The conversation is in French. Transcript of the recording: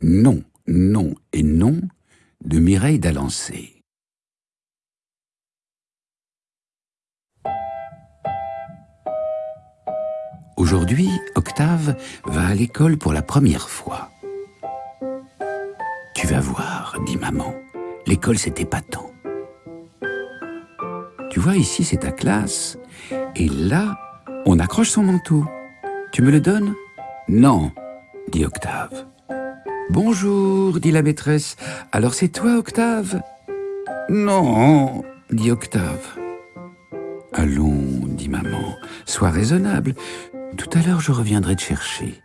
Non, non et non de Mireille d'Alancé. Aujourd'hui, Octave va à l'école pour la première fois. Tu vas voir, dit maman, l'école c'est épatant. Tu vois, ici c'est ta classe, et là, on accroche son manteau. Tu me le donnes? Non, dit Octave. Bonjour, dit la maîtresse. Alors c'est toi, Octave? Non, dit Octave. Allons, dit maman, sois raisonnable. Tout à l'heure, je reviendrai te chercher.